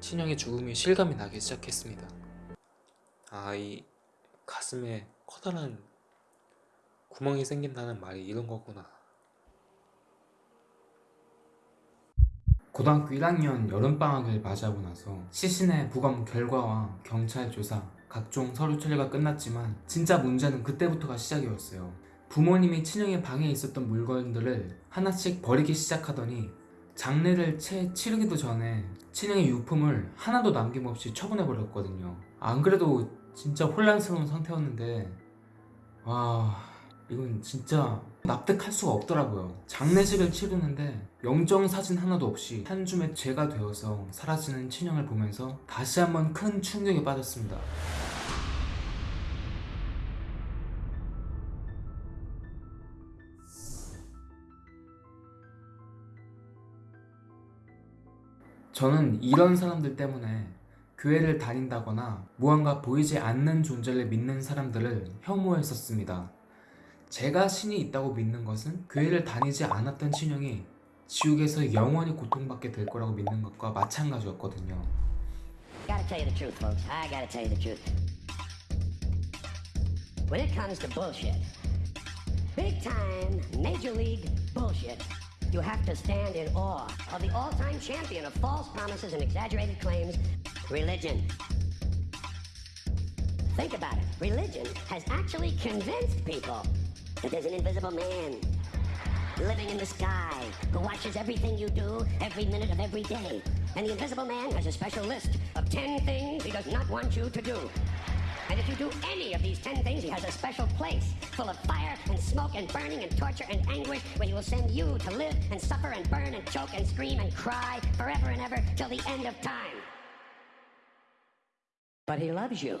친형의 죽음이 실감이 나기 시작했습니다. 아, 이 가슴에 커다란 구멍이 생긴다는 말이 이런 거구나. 고등학교 1학년 여름방학을 맞이하고 나서 시신의 부검 결과와 경찰 조사, 각종 서류 처리가 끝났지만 진짜 문제는 그때부터가 시작이었어요. 부모님이 친형의 방에 있었던 물건들을 하나씩 버리기 시작하더니 장례를 채 치르기도 전에 친형의 유품을 하나도 남김없이 처분해버렸거든요. 안 그래도 진짜 혼란스러운 상태였는데 와 이건 진짜 납득할 수가 없더라고요. 장례식을 치르는데 영정사진 하나도 없이 한 줌의 죄가 되어서 사라지는 친형을 보면서 다시 한번 큰 충격에 빠졌습니다. 저는 이런 사람들 때문에 교회를 다닌다거나 무언가 보이지 않는 존재를 믿는 사람들을 혐오했었습니다. 제가 신이 있다고 믿는 것은 교회를 다니지 않았던 친형이 지옥에서 영원히 고통받게 될 거라고 믿는 것과 마찬가지였거든요. When it comes to bullshit, big time, major league bullshit, you have to stand in awe of the all time champion of false promises and exaggerated claims religion. Think about it. Religion has actually convinced people that there's an invisible man living in the sky who watches everything you do every minute of every day. And the invisible man has a special list of 10 things he does not want you to do. And if you do any of these 10 things, he has a special place full of fire and smoke and burning and torture and anguish where he will send you to live and suffer and burn and choke and scream and cry forever and ever till the end of time. But. He loves you.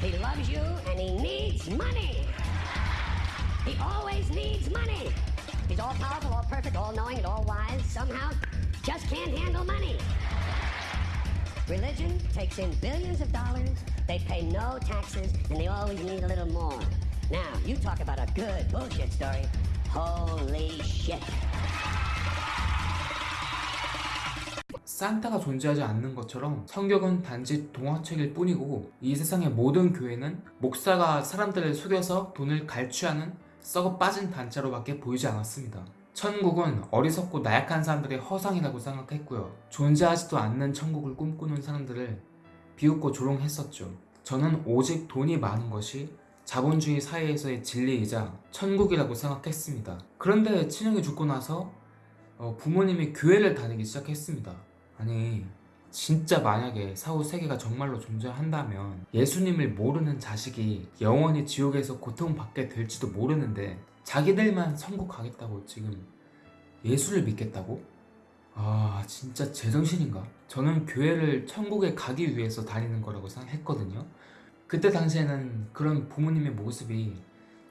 He loves you and he needs money. He always needs money. He's all powerful, all perfect, all knowing, and all wise. Somehow, just can't handle money. Religion takes in billions of dollars, they pay no taxes, and they always need a little more. Now, you talk about a good bullshit story. Holy shit. 산타가 존재하지 않는 것처럼 성경은 단지 동화책일 뿐이고 이 세상의 모든 교회는 목사가 사람들을 속여서 돈을 갈취하는 썩어 빠진 단체로밖에 보이지 않았습니다. 천국은 어리석고 나약한 사람들의 허상이라고 생각했고요. 존재하지도 않는 천국을 꿈꾸는 사람들을 비웃고 조롱했었죠. 저는 오직 돈이 많은 것이 자본주의 사회에서의 진리이자 천국이라고 생각했습니다. 그런데 친형이 죽고 나서 어, 부모님이 교회를 다니기 시작했습니다. 아니 진짜 만약에 사후 세계가 정말로 존재한다면 예수님을 모르는 자식이 영원히 지옥에서 고통받게 될지도 모르는데 자기들만 천국 가겠다고 지금 예수를 믿겠다고? 아 진짜 제정신인가? 저는 교회를 천국에 가기 위해서 다니는 거라고 생각했거든요 그때 당시에는 그런 부모님의 모습이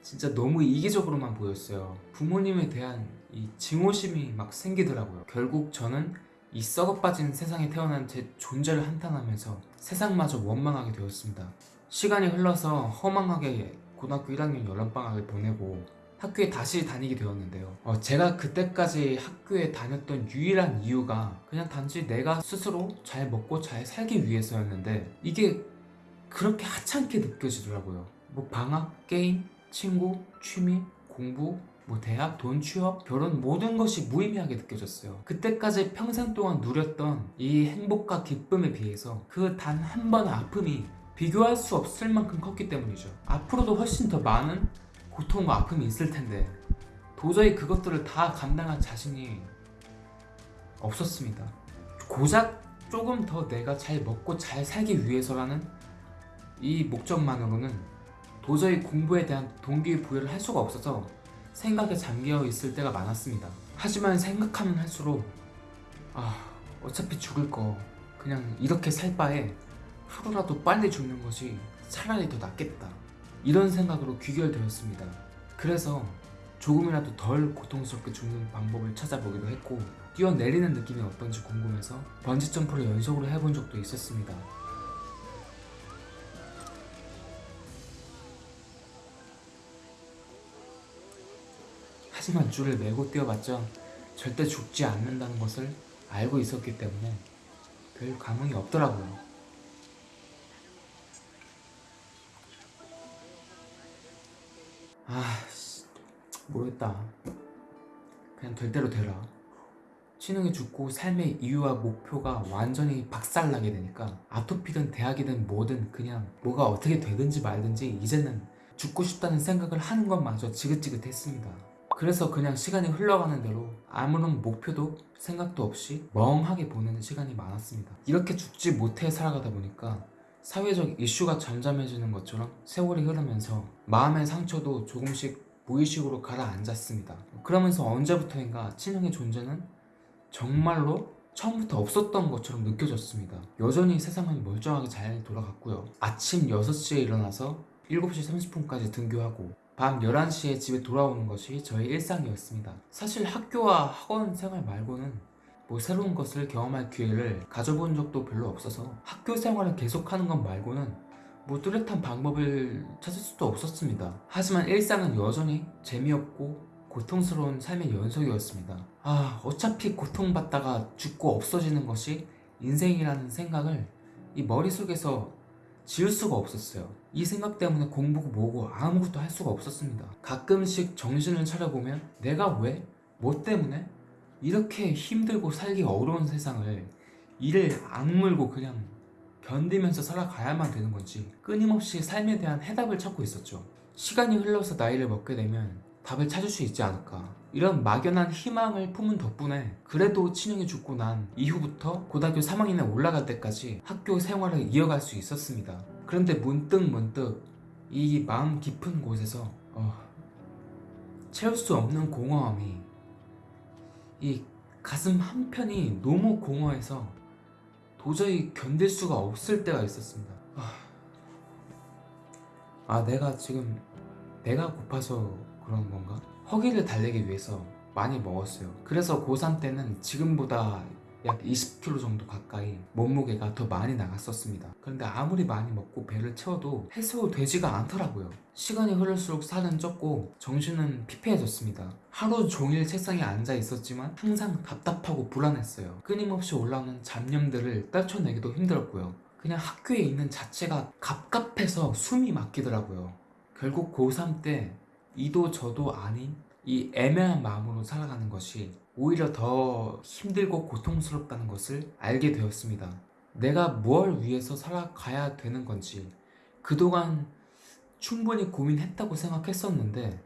진짜 너무 이기적으로만 보였어요 부모님에 대한 이 증오심이 막 생기더라고요 결국 저는 이 썩어빠진 세상에 태어난 제 존재를 한탄하면서 세상마저 원망하게 되었습니다. 시간이 흘러서 허망하게 고등학교 1학년 여름방학을 보내고 학교에 다시 다니게 되었는데요. 어, 제가 그때까지 학교에 다녔던 유일한 이유가 그냥 단지 내가 스스로 잘 먹고 잘 살기 위해서였는데 이게 그렇게 하찮게 느껴지더라고요. 뭐 방학, 게임, 친구, 취미, 공부 뭐 대학, 돈, 취업, 결혼 모든 것이 무의미하게 느껴졌어요. 그때까지 평생 동안 누렸던 이 행복과 기쁨에 비해서 그 단 한 번의 아픔이 비교할 수 없을 만큼 컸기 때문이죠. 앞으로도 훨씬 더 많은 고통과 아픔이 있을 텐데 도저히 그것들을 다 감당할 자신이 없었습니다. 고작 조금 더 내가 잘 먹고 잘 살기 위해서라는 이 목적만으로는 도저히 공부에 대한 동기부여를 할 수가 없어서 생각에 잠겨 있을 때가 많았습니다. 하지만 생각하면 할수록 아 어차피 죽을 거 그냥 이렇게 살 바에 하루라도 빨리 죽는 것이 차라리 더 낫겠다 이런 생각으로 귀결되었습니다. 그래서 조금이라도 덜 고통스럽게 죽는 방법을 찾아보기도 했고 뛰어내리는 느낌이 어떤지 궁금해서 번지점프를 연속으로 해본 적도 있었습니다. 하지만 줄을 메고 뛰어봤자 절대 죽지 않는다는 것을 알고 있었기 때문에 별 감흥이 없더라고요. 아, 씨, 모르겠다. 그냥 될 대로 되라. 신흥이 죽고 삶의 이유와 목표가 완전히 박살나게 되니까 아토피든 대학이든 뭐든 그냥 뭐가 어떻게 되든지 말든지 이제는 죽고 싶다는 생각을 하는 것마저 지긋지긋했습니다. 그래서 그냥 시간이 흘러가는 대로 아무런 목표도 생각도 없이 멍하게 보내는 시간이 많았습니다. 이렇게 죽지 못해 살아가다 보니까 사회적 이슈가 잠잠해지는 것처럼 세월이 흐르면서 마음의 상처도 조금씩 무의식으로 가라앉았습니다. 그러면서 언제부터인가 친형의 존재는 정말로 처음부터 없었던 것처럼 느껴졌습니다. 여전히 세상은 멀쩡하게 잘 돌아갔고요. 아침 6시에 일어나서 7시 30분까지 등교하고 밤 11시에 집에 돌아오는 것이 저의 일상이었습니다. 사실 학교와 학원 생활 말고는 뭐 새로운 것을 경험할 기회를 가져본 적도 별로 없어서 학교 생활을 계속하는 것 말고는 뭐 뚜렷한 방법을 찾을 수도 없었습니다. 하지만 일상은 여전히 재미없고 고통스러운 삶의 연속이었습니다. 아, 어차피 고통받다가 죽고 없어지는 것이 인생이라는 생각을 이 머릿속에서 지울 수가 없었어요. 이 생각 때문에 공부고 뭐고 아무것도 할 수가 없었습니다. 가끔씩 정신을 차려보면 내가 왜? 뭐 때문에? 이렇게 힘들고 살기 어려운 세상을 이를 악물고 그냥 견디면서 살아가야만 되는 건지 끊임없이 삶에 대한 해답을 찾고 있었죠. 시간이 흘러서 나이를 먹게 되면 답을 찾을 수 있지 않을까. 이런 막연한 희망을 품은 덕분에 그래도 친형이 죽고 난 이후부터 고등학교 3학년에 올라갈 때까지 학교 생활을 이어갈 수 있었습니다. 그런데 문득 문득 이 마음 깊은 곳에서 어, 채울 수 없는 공허함이 이 가슴 한편이 너무 공허해서 도저히 견딜 수가 없을 때가 있었습니다. 아, 아 내가 지금 배가 고파서 그런 건가? 허기를 달래기 위해서 많이 먹었어요. 그래서 고3 때는 지금보다 약 20kg 정도 가까이 몸무게가 더 많이 나갔었습니다. 그런데 아무리 많이 먹고 배를 채워도 해소되지가 않더라고요. 시간이 흐를수록 살은 쪘고 정신은 피폐해졌습니다. 하루 종일 책상에 앉아 있었지만 항상 답답하고 불안했어요. 끊임없이 올라오는 잡념들을 떨쳐내기도 힘들었고요. 그냥 학교에 있는 자체가 갑갑해서 숨이 막히더라고요. 결국 고3 때 이도 저도 아닌 이 애매한 마음으로 살아가는 것이 오히려 더 힘들고 고통스럽다는 것을 알게 되었습니다. 내가 무엇을 위해서 살아가야 되는 건지 그동안 충분히 고민했다고 생각했었는데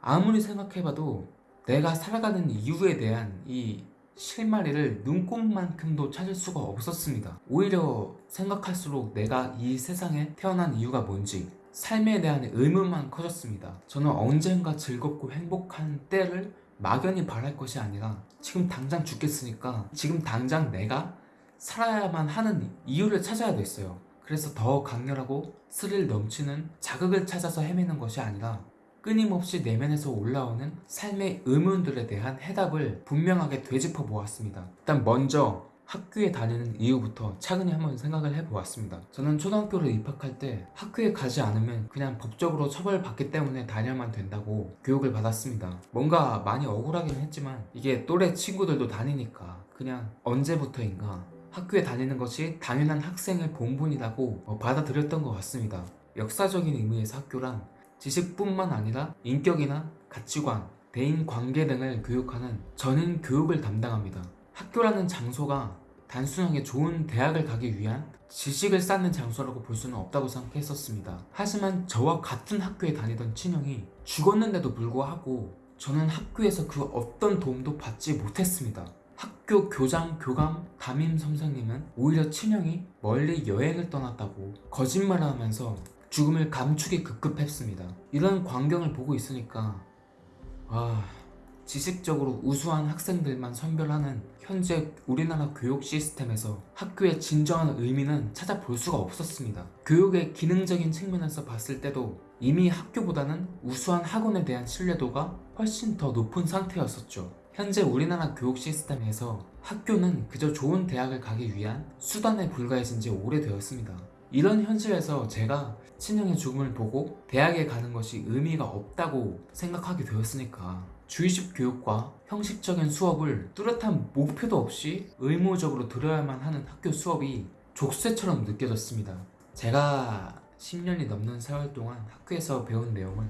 아무리 생각해봐도 내가 살아가는 이유에 대한 이 실마리를 눈꼽만큼도 찾을 수가 없었습니다. 오히려 생각할수록 내가 이 세상에 태어난 이유가 뭔지 삶에 대한 의문만 커졌습니다. 저는 언젠가 즐겁고 행복한 때를 막연히 바랄 것이 아니라 지금 당장 죽겠으니까 지금 당장 내가 살아야만 하는 이유를 찾아야 됐어요. 그래서 더 강렬하고 스릴 넘치는 자극을 찾아서 헤매는 것이 아니라 끊임없이 내면에서 올라오는 삶의 의문들에 대한 해답을 분명하게 되짚어 보았습니다. 일단 먼저 학교에 다니는 이유부터 차근히 한번 생각을 해보았습니다. 저는 초등학교를 입학할 때 학교에 가지 않으면 그냥 법적으로 처벌받기 때문에 다녀야만 된다고 교육을 받았습니다. 뭔가 많이 억울하긴 했지만 이게 또래 친구들도 다니니까 그냥 언제부터인가 학교에 다니는 것이 당연한 학생의 본분이라고 어, 받아들였던 것 같습니다. 역사적인 의미에서 학교란 지식뿐만 아니라 인격이나 가치관, 대인 관계 등을 교육하는 전인 교육을 담당합니다. 학교라는 장소가 단순하게 좋은 대학을 가기 위한 지식을 쌓는 장소라고 볼 수는 없다고 생각했었습니다. 하지만 저와 같은 학교에 다니던 친형이 죽었는데도 불구하고 저는 학교에서 그 어떤 도움도 받지 못했습니다. 학교 교장, 교감, 담임 선생님은 오히려 친형이 멀리 여행을 떠났다고 거짓말을 하면서 죽음을 감추기 급급했습니다. 이런 광경을 보고 있으니까 아 지식적으로 우수한 학생들만 선별하는 현재 우리나라 교육 시스템에서 학교의 진정한 의미는 찾아볼 수가 없었습니다. 교육의 기능적인 측면에서 봤을 때도 이미 학교보다는 우수한 학원에 대한 신뢰도가 훨씬 더 높은 상태였었죠. 현재 우리나라 교육 시스템에서 학교는 그저 좋은 대학을 가기 위한 수단에 불과해진 지 오래되었습니다. 이런 현실에서 제가 친형의 죽음을 보고 대학에 가는 것이 의미가 없다고 생각하게 되었으니까 주의식 교육과 형식적인 수업을 뚜렷한 목표도 없이 의무적으로 들어야만 하는 학교 수업이 족쇄처럼 느껴졌습니다. 제가 10년이 넘는 세월 동안 학교에서 배운 내용은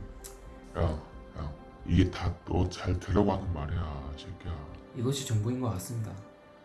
야, 야, 이게 다 너 잘 되려고 하는 말이야, 새끼야. 이것이 전부인 것 같습니다.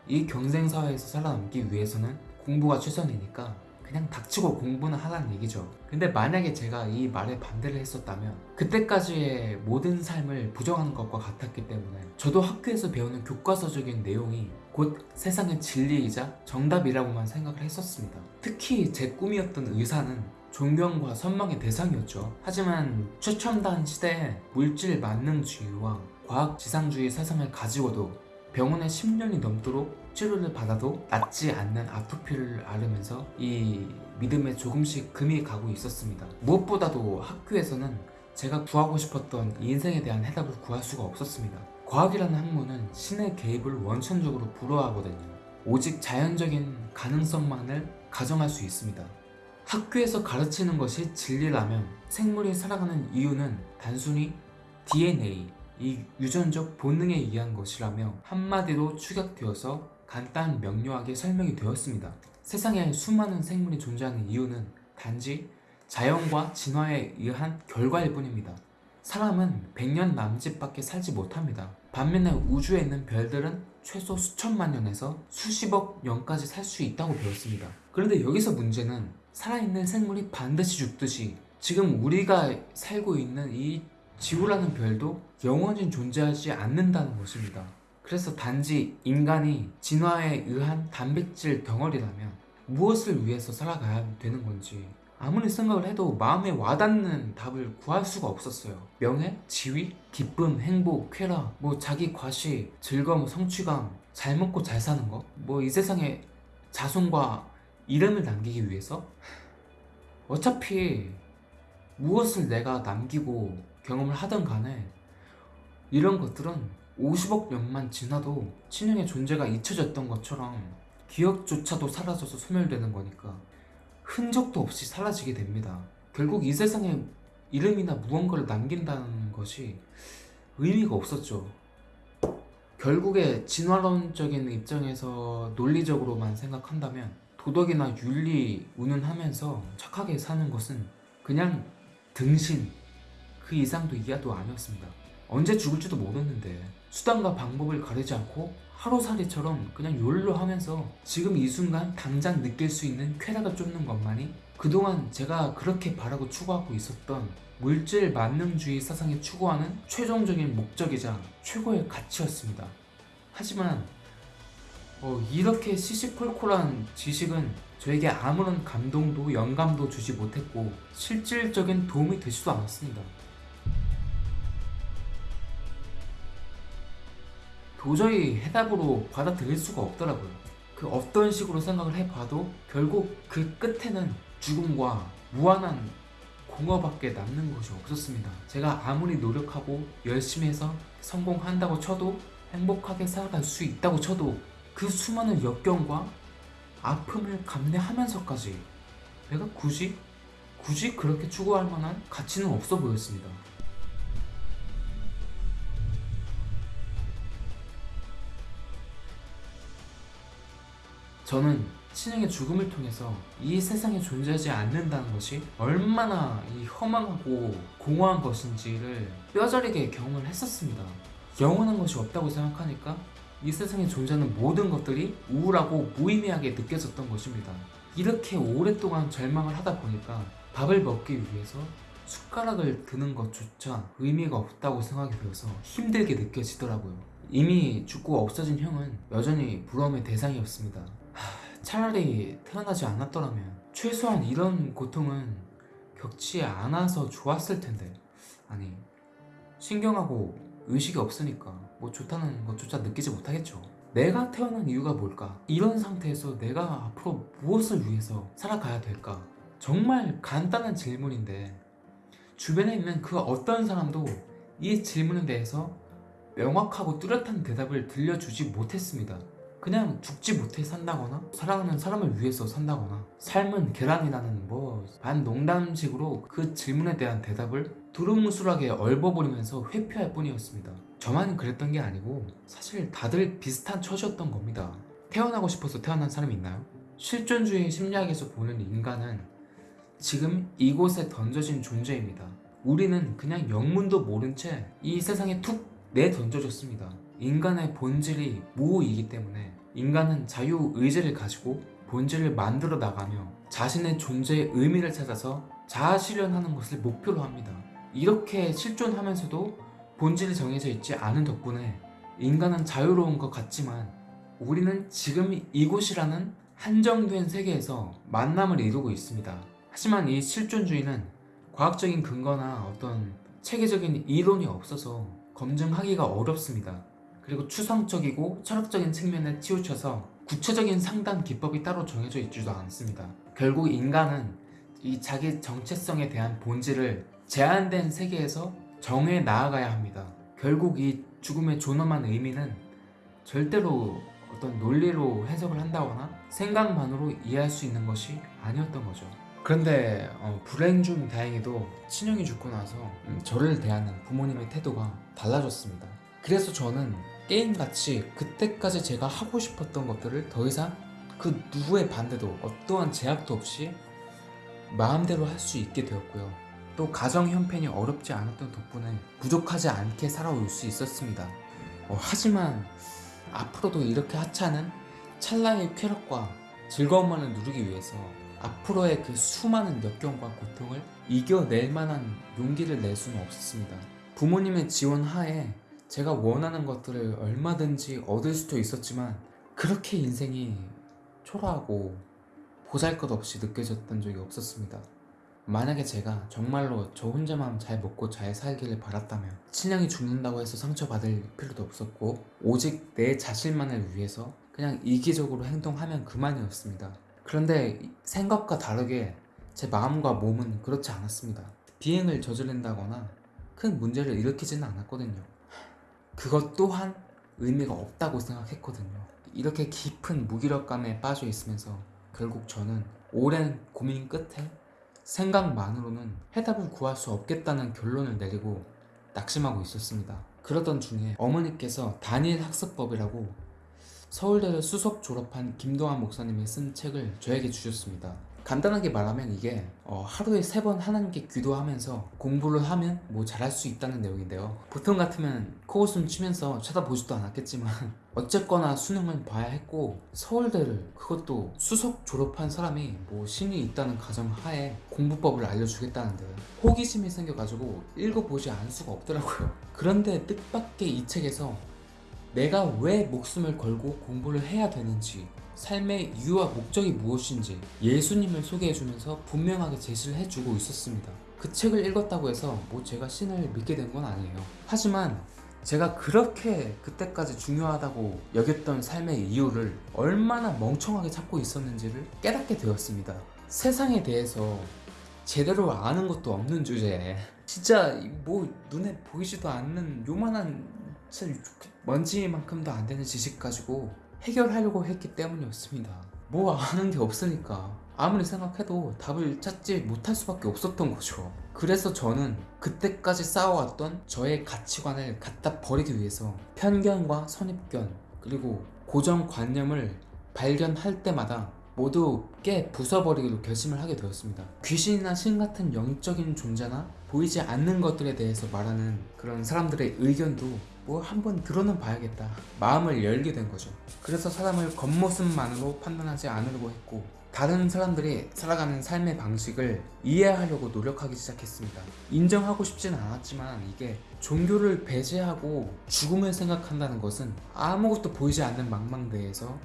이 경쟁 사회에서 살아남기 위해서는 공부가 최선이니까 그냥 닥치고 공부는 하라는 얘기죠. 근데 만약에 제가 이 말에 반대를 했었다면 그때까지의 모든 삶을 부정하는 것과 같았기 때문에 저도 학교에서 배우는 교과서적인 내용이 곧 세상의 진리이자 정답이라고만 생각을 했었습니다. 특히 제 꿈이었던 의사는 존경과 선망의 대상이었죠. 하지만 최첨단 시대에 물질 만능주의와 과학 지상주의 사상을 가지고도 병원에 10년이 넘도록 치료를 받아도 낫지 않는 아토피를 앓으면서 이 믿음에 조금씩 금이 가고 있었습니다. 무엇보다도 학교에서는 제가 구하고 싶었던 인생에 대한 해답을 구할 수가 없었습니다. 과학이라는 학문은 신의 개입을 원천적으로 불허하거든요. 오직 자연적인 가능성만을 가정할 수 있습니다. 학교에서 가르치는 것이 진리라면 생물이 살아가는 이유는 단순히 DNA, 이 유전적 본능에 의한 것이라며 한마디로 축약되어서 간단 명료하게 설명이 되었습니다. 세상에 수많은 생물이 존재하는 이유는 단지 자연과 진화에 의한 결과일 뿐입니다. 사람은 100년 남짓밖에 살지 못합니다. 반면에 우주에 있는 별들은 최소 수천만 년에서 수십억 년까지 살 수 있다고 배웠습니다. 그런데 여기서 문제는 살아있는 생물이 반드시 죽듯이 지금 우리가 살고 있는 이 지구라는 별도 영원히 존재하지 않는다는 것입니다. 그래서 단지 인간이 진화에 의한 단백질 덩어리라면 무엇을 위해서 살아가야 되는 건지 아무리 생각을 해도 마음에 와닿는 답을 구할 수가 없었어요. 명예, 지위, 기쁨, 행복, 쾌락, 뭐 자기 과시, 즐거움, 성취감, 잘 먹고 잘 사는 거, 뭐 이 세상에 자손과 이름을 남기기 위해서 어차피 무엇을 내가 남기고 경험을 하든 간에 이런 것들은 50억 년만 지나도 친형의 존재가 잊혀졌던 것처럼 기억조차도 사라져서 소멸되는 거니까 흔적도 없이 사라지게 됩니다. 결국 이 세상에 이름이나 무언가를 남긴다는 것이 의미가 없었죠. 결국에 진화론적인 입장에서 논리적으로만 생각한다면 도덕이나 윤리 운운하면서 착하게 사는 것은 그냥 등신 그 이상도 이하도 아니었습니다. 언제 죽을지도 모르는데 수단과 방법을 가리지 않고 하루살이처럼 그냥 욜로 하면서 지금 이 순간 당장 느낄 수 있는 쾌락을 쫓는 것만이 그동안 제가 그렇게 바라고 추구하고 있었던 물질 만능주의 사상이 추구하는 최종적인 목적이자 최고의 가치였습니다. 하지만 어, 이렇게 시시콜콜한 지식은 저에게 아무런 감동도 영감도 주지 못했고 실질적인 도움이 되지도 않았습니다. 도저히 해답으로 받아들일 수가 없더라고요. 그 어떤 식으로 생각을 해봐도 결국 그 끝에는 죽음과 무한한 공허밖에 남는 것이 없었습니다. 제가 아무리 노력하고 열심히 해서 성공한다고 쳐도 행복하게 살아갈 수 있다고 쳐도 그 수많은 역경과 아픔을 감내하면서까지 내가 굳이 굳이 그렇게 추구할 만한 가치는 없어 보였습니다. 저는 친형의 죽음을 통해서 이 세상에 존재하지 않는다는 것이 얼마나 이 허망하고 공허한 것인지를 뼈저리게 경험을 했었습니다. 영원한 것이 없다고 생각하니까 이 세상에 존재하는 모든 것들이 우울하고 무의미하게 느껴졌던 것입니다. 이렇게 오랫동안 절망을 하다 보니까 밥을 먹기 위해서 숟가락을 드는 것조차 의미가 없다고 생각이 되어서 힘들게 느껴지더라고요. 이미 죽고 없어진 형은 여전히 부러움의 대상이었습니다. 하, 차라리 태어나지 않았더라면 최소한 이런 고통은 겪지 않아서 좋았을 텐데 아니 신경하고 의식이 없으니까 뭐 좋다는 것조차 느끼지 못하겠죠. 내가 태어난 이유가 뭘까? 이런 상태에서 내가 앞으로 무엇을 위해서 살아가야 될까? 정말 간단한 질문인데 주변에 있는 그 어떤 사람도 이 질문에 대해서 명확하고 뚜렷한 대답을 들려주지 못했습니다. 그냥 죽지 못해 산다거나 사랑하는 사람을 위해서 산다거나 삶은 계란이라는 뭐 반농담식으로 그 질문에 대한 대답을 두루뭉술하게 얼버무리면서 회피할 뿐이었습니다. 저만 그랬던 게 아니고 사실 다들 비슷한 처지였던 겁니다. 태어나고 싶어서 태어난 사람이 있나요? 실존주의 심리학에서 보는 인간은 지금 이곳에 던져진 존재입니다. 우리는 그냥 영문도 모른 채 이 세상에 툭 내던져졌습니다. 인간의 본질이 무이기 때문에 인간은 자유의지를 가지고 본질을 만들어 나가며 자신의 존재의 의미를 찾아서 자아실현하는 것을 목표로 합니다. 이렇게 실존하면서도 본질이 정해져 있지 않은 덕분에 인간은 자유로운 것 같지만 우리는 지금 이곳이라는 한정된 세계에서 만남을 이루고 있습니다. 하지만 이 실존주의는 과학적인 근거나 어떤 체계적인 이론이 없어서 검증하기가 어렵습니다. 그리고 추상적이고 철학적인 측면에 치우쳐서 구체적인 상담 기법이 따로 정해져 있지도 않습니다. 결국 인간은 이 자기 정체성에 대한 본질을 제한된 세계에서 정해 나아가야 합니다. 결국 이 죽음의 존엄한 의미는 절대로 어떤 논리로 해석을 한다거나 생각만으로 이해할 수 있는 것이 아니었던 거죠. 그런데 어, 불행 중 다행히도 친형이 죽고 나서 음, 저를 대하는 부모님의 태도가 달라졌습니다. 그래서 저는 게임같이 그때까지 제가 하고 싶었던 것들을 더 이상 그 누구의 반대도 어떠한 제약도 없이 마음대로 할 수 있게 되었고요. 또 가정 형편이 어렵지 않았던 덕분에 부족하지 않게 살아올 수 있었습니다. 어, 하지만 앞으로도 이렇게 하찮은 찰나의 쾌락과 즐거움만을 누리기 위해서 앞으로의 그 수많은 역경과 고통을 이겨낼 만한 용기를 낼 수는 없었습니다. 부모님의 지원 하에 제가 원하는 것들을 얼마든지 얻을 수도 있었지만 그렇게 인생이 초라하고 보잘것없이 느껴졌던 적이 없었습니다. 만약에 제가 정말로 저 혼자만 잘 먹고 잘 살기를 바랐다면 친형이 죽는다고 해서 상처받을 필요도 없었고 오직 내 자신만을 위해서 그냥 이기적으로 행동하면 그만이었습니다. 그런데 생각과 다르게 제 마음과 몸은 그렇지 않았습니다. 비행을 저지른다거나 큰 문제를 일으키지는 않았거든요. 그것 또한 의미가 없다고 생각했거든요. 이렇게 깊은 무기력감에 빠져 있으면서 결국 저는 오랜 고민 끝에 생각만으로는 해답을 구할 수 없겠다는 결론을 내리고 낙심하고 있었습니다. 그러던 중에 어머니께서 단일 학습법이라고 서울대를 수석 졸업한 김동환 목사님이 쓴 책을 저에게 주셨습니다. 간단하게 말하면 이게 어, 하루에 세 번 하나님께 기도하면서 공부를 하면 뭐 잘할 수 있다는 내용인데요. 보통 같으면 코웃음 치면서 쳐다보지도 않았겠지만 어쨌거나 수능은 봐야 했고 서울대를 그것도 수석 졸업한 사람이 뭐 신이 있다는 가정 하에 공부법을 알려주겠다는데 호기심이 생겨가지고 읽어보지 않을 수가 없더라고요. 그런데 뜻밖의 이 책에서 내가 왜 목숨을 걸고 공부를 해야 되는지 삶의 이유와 목적이 무엇인지 예수님을 소개해주면서 분명하게 제시를 해주고 있었습니다. 그 책을 읽었다고 해서 뭐 제가 신을 믿게 된 건 아니에요. 하지만 제가 그렇게 그때까지 중요하다고 여겼던 삶의 이유를 얼마나 멍청하게 찾고 있었는지를 깨닫게 되었습니다. 세상에 대해서 제대로 아는 것도 없는 주제에 진짜 뭐 눈에 보이지도 않는 요만한 진짜 먼지만큼도 안 되는 지식 가지고 해결하려고 했기 때문이었습니다. 뭐 아는 게 없으니까 아무리 생각해도 답을 찾지 못할 수밖에 없었던 거죠. 그래서 저는 그때까지 쌓아왔던 저의 가치관을 갖다 버리기 위해서 편견과 선입견 그리고 고정관념을 발견할 때마다 모두 깨 부숴버리기로 결심을 하게 되었습니다. 귀신이나 신 같은 영적인 존재나 보이지 않는 것들에 대해서 말하는 그런 사람들의 의견도 뭐 한번 들어는 봐야겠다. 마음을 열게 된 거죠. 그래서 사람을 겉모습만으로 판단하지 않으려고 했고 다른 사람들이 살아가는 삶의 방식을 이해하려고 노력하기 시작했습니다. 인정하고 싶지는 않았지만 이게 종교를 배제하고 죽음을 생각한다는 것은 아무것도 보이지 않는 망망대해서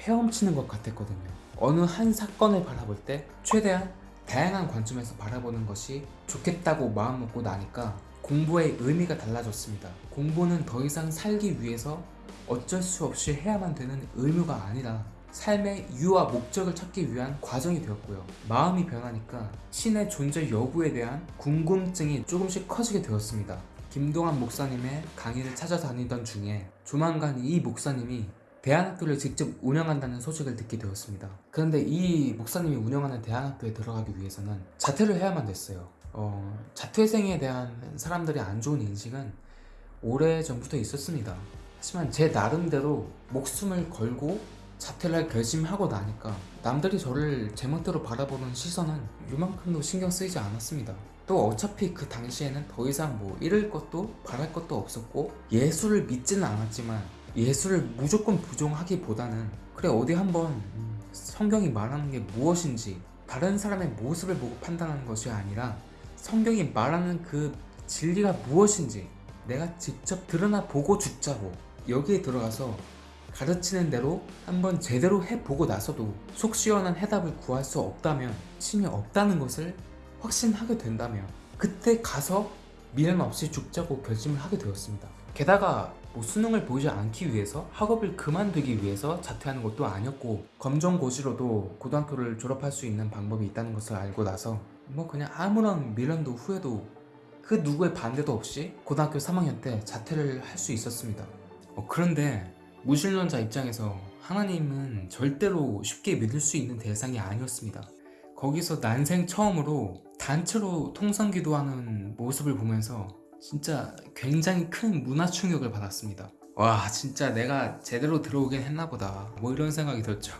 헤엄치는 것 같았거든요. 어느 한 사건을 바라볼 때 최대한 다양한 관점에서 바라보는 것이 좋겠다고 마음먹고 나니까 공부의 의미가 달라졌습니다. 공부는 더 이상 살기 위해서 어쩔 수 없이 해야만 되는 의무가 아니라 삶의 이유와 목적을 찾기 위한 과정이 되었고요. 마음이 변하니까 신의 존재 여부에 대한 궁금증이 조금씩 커지게 되었습니다. 김동환 목사님의 강의를 찾아다니던 중에 조만간 이 목사님이 대안학교를 직접 운영한다는 소식을 듣게 되었습니다. 그런데 이 목사님이 운영하는 대안학교에 들어가기 위해서는 자퇴를 해야만 됐어요. 어, 자퇴생에 대한 사람들의 안 좋은 인식은 오래 전부터 있었습니다. 하지만 제 나름대로 목숨을 걸고 자퇴를 할 결심하고 나니까 남들이 저를 제멋대로 바라보는 시선은 요만큼도 신경 쓰이지 않았습니다. 또 어차피 그 당시에는 더 이상 뭐 잃을 것도 바랄 것도 없었고 예수를 믿지는 않았지만 예수를 무조건 부정하기보다는 그래 어디 한번 음, 성경이 말하는 게 무엇인지 다른 사람의 모습을 보고 판단하는 것이 아니라 성경이 말하는 그 진리가 무엇인지 내가 직접 드러나 보고 죽자고 여기에 들어가서 가르치는 대로 한번 제대로 해보고 나서도 속 시원한 해답을 구할 수 없다면 힘이 없다는 것을 확신하게 된다면 그때 가서 미련 없이 죽자고 결심을 하게 되었습니다. 게다가 뭐 수능을 보지 않기 위해서 학업을 그만두기 위해서 자퇴하는 것도 아니었고 검정고시로도 고등학교를 졸업할 수 있는 방법이 있다는 것을 알고 나서 뭐 그냥 아무런 미련도 후회도 그 누구의 반대도 없이 고등학교 3학년 때 자퇴를 할 수 있었습니다. 어, 그런데 무신론자 입장에서 하나님은 절대로 쉽게 믿을 수 있는 대상이 아니었습니다. 거기서 난생 처음으로 단체로 통성 기도하는 모습을 보면서 진짜 굉장히 큰 문화 충격을 받았습니다. 와 진짜 내가 제대로 들어오긴 했나 보다 뭐 이런 생각이 들었죠.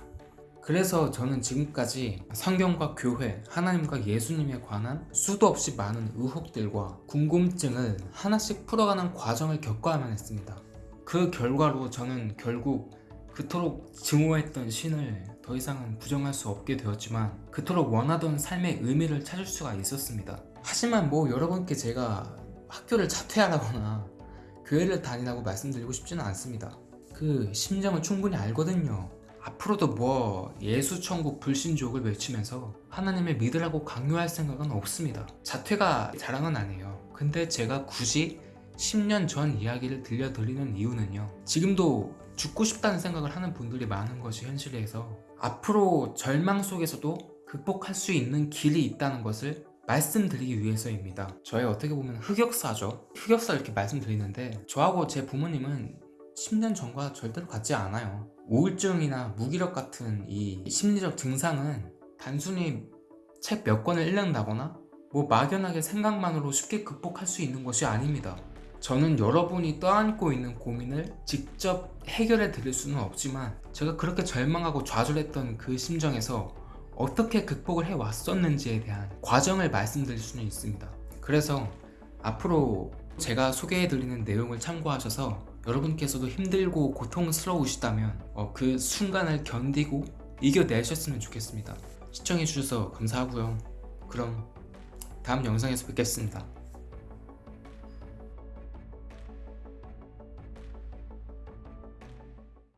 그래서 저는 지금까지 성경과 교회, 하나님과 예수님에 관한 수도 없이 많은 의혹들과 궁금증을 하나씩 풀어가는 과정을 겪어야만 했습니다. 그 결과로 저는 결국 그토록 증오했던 신을 더 이상은 부정할 수 없게 되었지만 그토록 원하던 삶의 의미를 찾을 수가 있었습니다. 하지만 뭐 여러분께 제가 학교를 자퇴하라거나 교회를 다니라고 말씀드리고 싶지는 않습니다. 그 심정을 충분히 알거든요. 앞으로도 뭐 예수 천국 불신족을 외치면서 하나님을 믿으라고 강요할 생각은 없습니다. 자퇴가 자랑은 아니에요. 근데 제가 굳이 10년 전 이야기를 들려드리는 이유는요. 지금도 죽고 싶다는 생각을 하는 분들이 많은 것이 현실에서 앞으로 절망 속에서도 극복할 수 있는 길이 있다는 것을 말씀드리기 위해서입니다. 저의 어떻게 보면 흑역사죠. 흑역사 이렇게 말씀드리는데 저하고 제 부모님은 10년 전과 절대로 같지 않아요. 우울증이나 무기력 같은 이 심리적 증상은 단순히 책 몇 권을 읽는다거나 뭐 막연하게 생각만으로 쉽게 극복할 수 있는 것이 아닙니다. 저는 여러분이 떠안고 있는 고민을 직접 해결해 드릴 수는 없지만 제가 그렇게 절망하고 좌절했던 그 심정에서 어떻게 극복을 해 왔었는지에 대한 과정을 말씀드릴 수는 있습니다. 그래서 앞으로 제가 소개해 드리는 내용을 참고하셔서 여러분께서도 힘들고 고통스러우시다면 어, 그 순간을 견디고 이겨내셨으면 좋겠습니다. 시청해 주셔서 감사하고요. 그럼 다음 영상에서 뵙겠습니다.